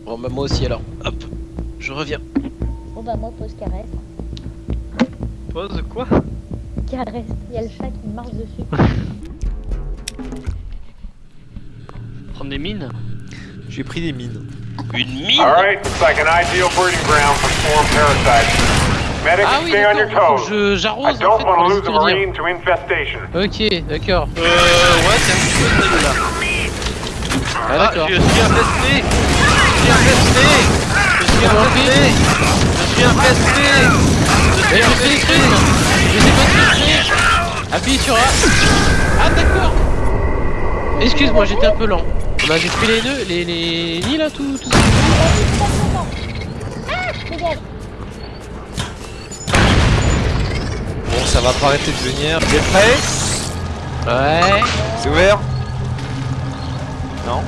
Bon bah moi aussi alors. Hop, je reviens. Bon bah moi pose caresse. Pose quoi? Caresse. Il y a le chat qui marche dessus. Prendre des mines? J'ai pris des mines. Une mine? Alright, looks like an ideal breeding ground for swarm parasites. Medics, Ah oui stay on your toes. je j'arrose en fait pour les marine to infestation. Ok, d'accord. Euh, ouais, c'est un petit peu ça là. Ah Ah, d'accord. je suis infesté suis infesté Je suis infesté Je suis infesté Je suis je infesté Je je fais Appuie sur A Ah d'accord Excuse-moi, j'étais un peu lent. On a détruit les nœuds, les, les nids là, tout, tout ça. Bon, ça va pas arrêter de venir. Prêts Ouais. C'est ouvert? Non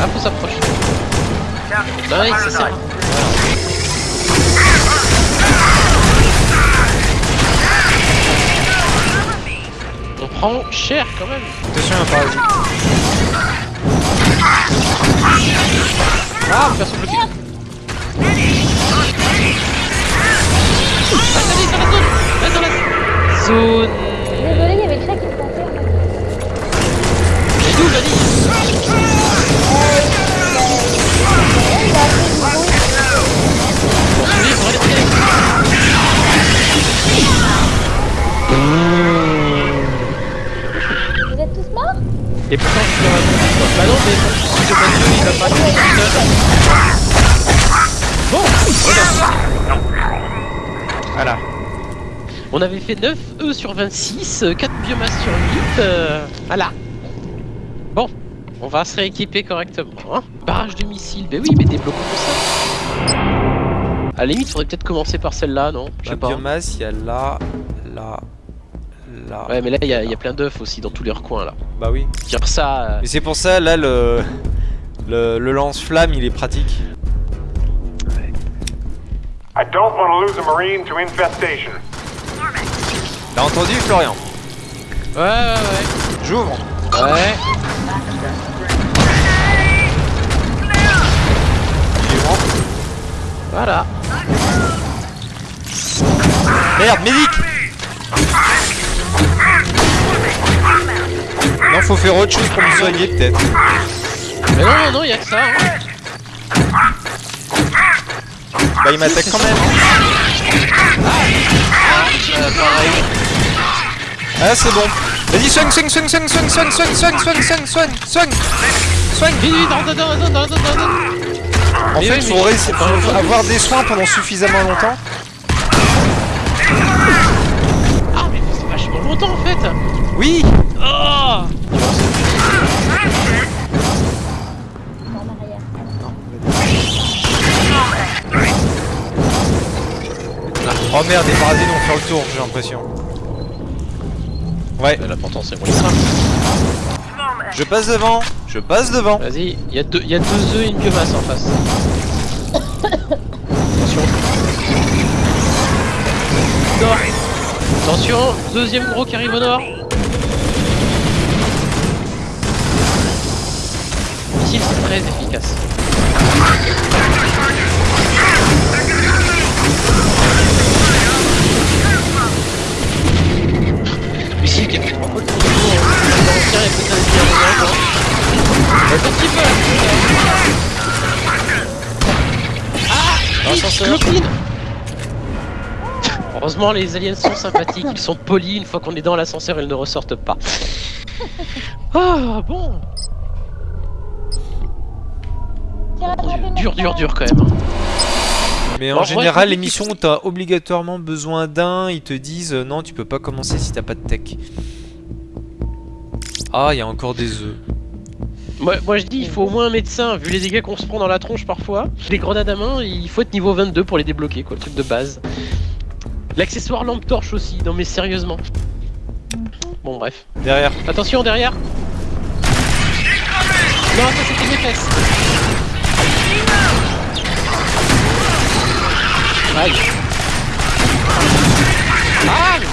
Ah, faut s'approcher. Nice, c'est ça. On prend cher quand même. Attention, un parasite. Ah, personne bloqué. Attendez, dans la zone dans la zone Désolé, il y avait le chat qui me d'où, Vanille Vous êtes tous morts Et pourtant, je suis dans la. Bah non, mais si le Mathieu, il va pas tout. Bon. Voilà. On avait fait 9 E sur 26, euh, 4 biomasses sur 8. euh, voilà. Bon, on va se rééquiper correctement. Hein. Barrage de missiles, ben oui, mais débloquons ça. À la limite, faudrait peut-être commencer par celle-là, non Je sais La pas. biomasse, il y a là, là, là. Ouais, mais là, il y, a- il y a plein d'œufs aussi dans tous les recoins là. Bah oui. Dire ça. euh, Mais c'est pour ça, là, le, le, le lance-flamme, il est pratique. I don't want to lose a marine to infestation. T'as entendu, Florian? Ouais, ouais, J'ouvre. ouais. Ouais. Il est grand. Voilà. Merde, médic Non, faut faire autre chose pour me soigner, peut-être. Mais non, non, non, il y a que ça. Hein. Bah, il m'attaque quand même. Euh, pareil. Ah, c'est bon. Vas-y, soigne, soigne, soigne, soigne, soigne, soigne, soigne, soigne, soigne, soigne, soigne, soigne. Vite, vite. En Mais fait, oui, faut, mais- réussir- faut avoir des soins pendant suffisamment longtemps. Longtemps en fait. Oui Oh. Oh merde, les parasites vont faire le tour, j'ai l'impression. Ouais, L'important c'est moi. je passe devant, je passe devant. Vas-y, il y, a deux- il y a deux œufs et une biomasse en face. Attention, deuxième gros qui arrive au nord. Missile c'est très efficace. Missile qui fait trois fois le tour. L'ancien est peut-être un petit peu. Ah. Clopine Heureusement les aliens sont sympathiques, ils sont polis, une fois qu'on est dans l'ascenseur ils ne ressortent pas. Ah bon Dur dur dur quand même. hein. Mais en Bon, ouais, général, faut- les missions où t'as obligatoirement besoin d'un, ils te disent euh, non, tu peux pas commencer si t'as pas de tech. Ah, il y a encore des œufs. Moi, moi je dis il faut au moins un médecin, vu les dégâts qu'on se prend dans la tronche parfois. Les grenades à main, il faut être niveau 22 pour les débloquer quoi, le truc de base. L'accessoire lampe torche aussi, non mais sérieusement. Bon bref. Derrière. Attention derrière Non ça c'était mes fesses Aïe Aïe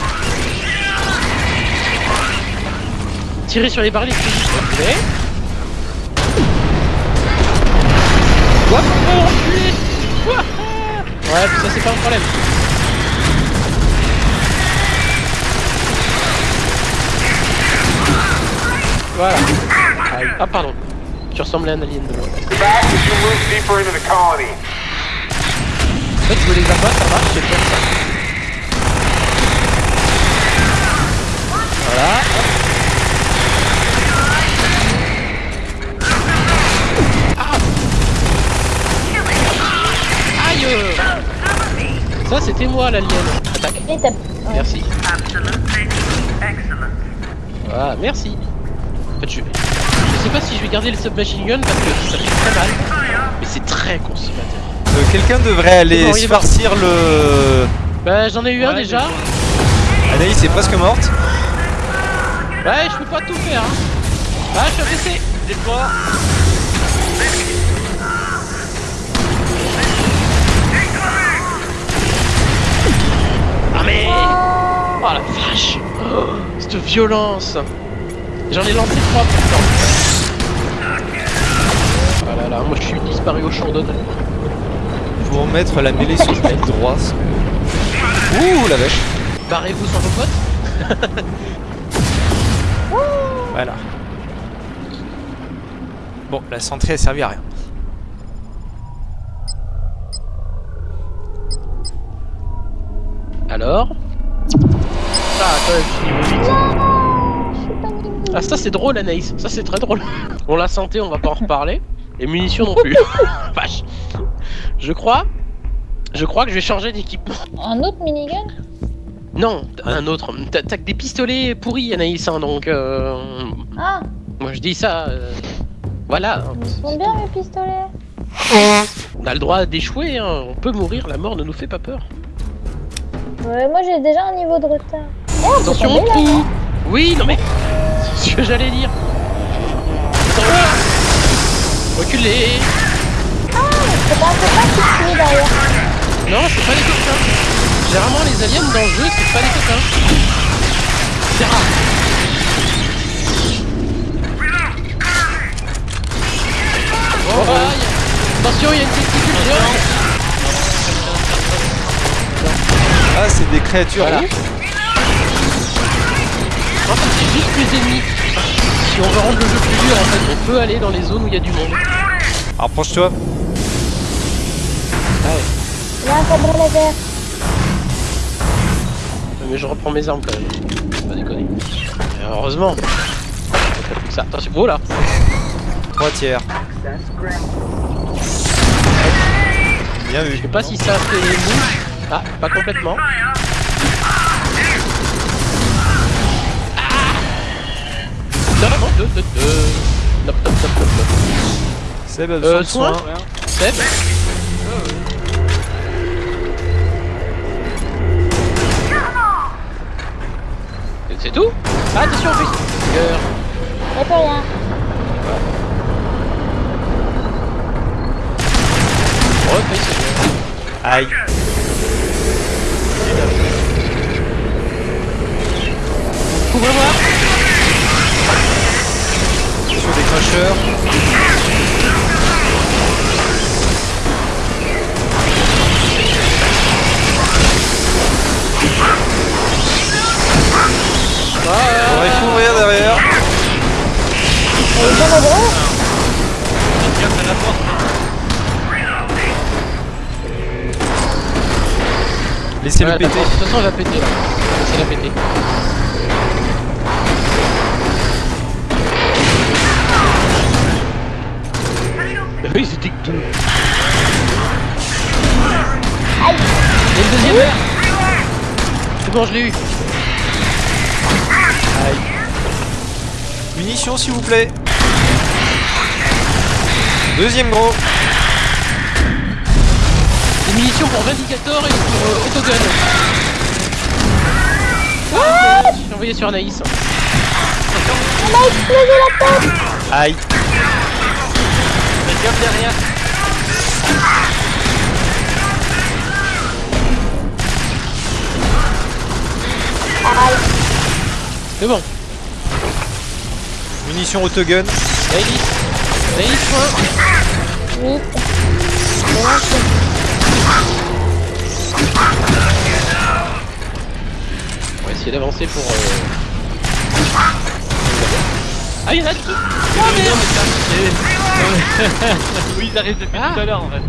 Tirer sur les barils, c'est juste. Ouais, ça c'est pas un problème. Voilà. Ah pardon. Tu ressemblais à un alien de moi. En fait, je veux les abattre, ça marche, c'est comme ça. Voilà. Ah Aïe Ça c'était moi l'alien. Attaque. Merci. Voilà, merci. Je... je sais pas si je vais garder le submachine gun parce que ça fait très mal. Mais c'est très consommateur. Euh, Quelqu'un devrait aller bon, se farcir le... Bah j'en ai eu un déjà. Anaïs est presque morte. Ouais, je peux pas tout faire. Hein. Ah, je suis abaissé. Déploie. Ah mais Oh la vache oh, Cette violence J'en ai lancé trois pourtant. Ah là là, moi je suis disparu au champ d'honneur. Faut remettre la mêlée sur le clic droit. Ouh la vache. Barrez-vous sans vos potes Voilà. Bon, la centrée a servi à rien. Alors? Ah, quand même, je suis niveau 8. Ah ça c'est drôle Anaïs, ça c'est très drôle. Bon la santé on va pas en reparler. Et munitions non plus. Vache. Je crois. Je crois que je vais changer d'équipement. Un autre minigun? Non, un autre. T'as que des pistolets pourris Anaïs, hein, donc euh, Ah, moi je dis ça. euh, voilà. ils sont bien mes pistolets. On a le droit d'échouer, hein. on peut mourir, la mort ne nous fait pas peur. Ouais, moi j'ai déjà un niveau de retard. On peut Attention tomber, là, trou non Oui, non mais... Ce que j'allais dire. Attention. Reculez C'est pas suit derrière. Non, c'est pas des coquins. Généralement, les aliens dans le jeu, c'est pas des coquins. C'est rare. A- Attention, il y a une testicule géante. Ah, c'est des créatures. Voilà. En fait, c'est juste plus ennemis. Si on veut rendre le jeu plus dur, en fait, on peut aller dans les zones où il y a du monde. Rapproche-toi. Il y a un sabre laser. Mais je reprends mes armes quand même. Pas déconner. Et heureusement. Plus que ça. Attention, oh là Trois tiers. Bien vu. Je sais pas si ça fait mouche. Ah, pas complètement. Nop, nop, nop, nop, nop. Seb a besoin Euh, de soins. soin Seb Et C'est tout Ah, attention, en plus Cœur. Y'a plus rien. Refais ce jeu. Aïe. Couvre-moi Sur des crashers. On va couvrir derrière. Elle est bien. Tiens, c'est la porte. Laissez-le Ouais, péter. De toute façon, elle va péter là. Laissez-la péter. Oui, c'était que deux. Aïe. Il y a une deuxième heure C'est bon, je l'ai eu. Munitions s'il vous plaît. Deuxième gros. Des munitions pour Vindicator et pour euh, Autogun. Ah, J'ai envoyé sur Anaïs. On a explosé la tête. Aïe bien derrière. C'est bon. Munitions autogun. Daily. Daily, soin. On va essayer d'avancer pour. Euh... Ah, il y en a qui. Oh, mais... Oui, ils arrivent depuis Ah. tout à l'heure en fait.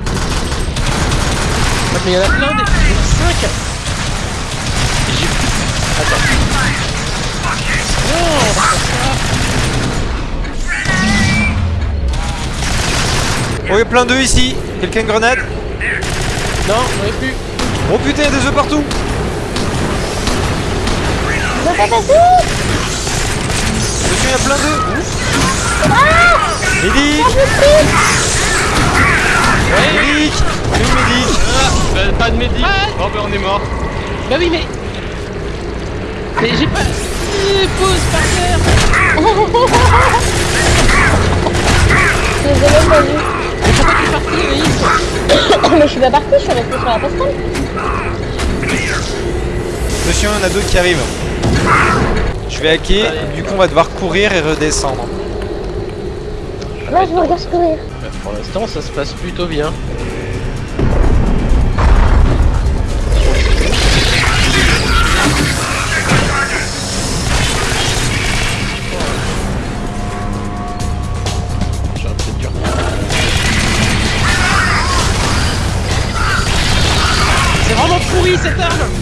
Ah, mais il y en a plein des 5 J'ai plus. Attends. Ça. Oh, il y a plein d'œufs ici. Quelqu'un une grenade? Non, j'en ai plus. Oh putain, il y a des œufs partout. Dessus, il y a plein d'œufs. Médic Médic C'est où Médic Ah, bah, pas de médic. Ah. Oh bah on est mort. Bah oui, mais. Mais j'ai pas. Pause par terre Désolé, pas vu. Mais pourquoi tu es parti, Anaïs Mais je suis pas partie, je suis restée sur la passerelle. Attention, il y en a d'autres qui arrivent. Je vais hacker, du coup on va devoir courir et redescendre. Là, je me regarde courir. Bah, Pour l'instant, ça se passe plutôt bien. J'ai un peu dur. C'est vraiment pourri cette arme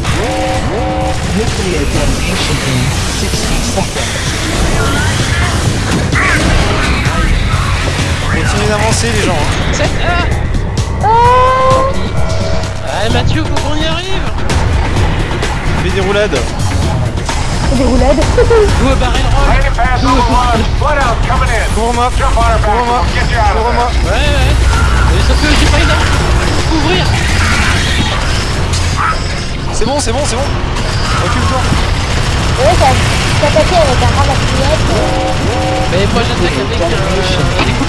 Continuez d'avancer les gens. hein. Oh Ah Mathieu, faut qu'on y arrive Fais des roulades. Des roulades. Nous barrer le roll of Couvre-moi. there. Ouais ouais Mais que j'ai pas une arme pour couvrir C'est bon, c'est bon, c'est bon. Recule-toi. Ouais, ça avec un ramasse-miettes. Mais moi j'attaque avec un...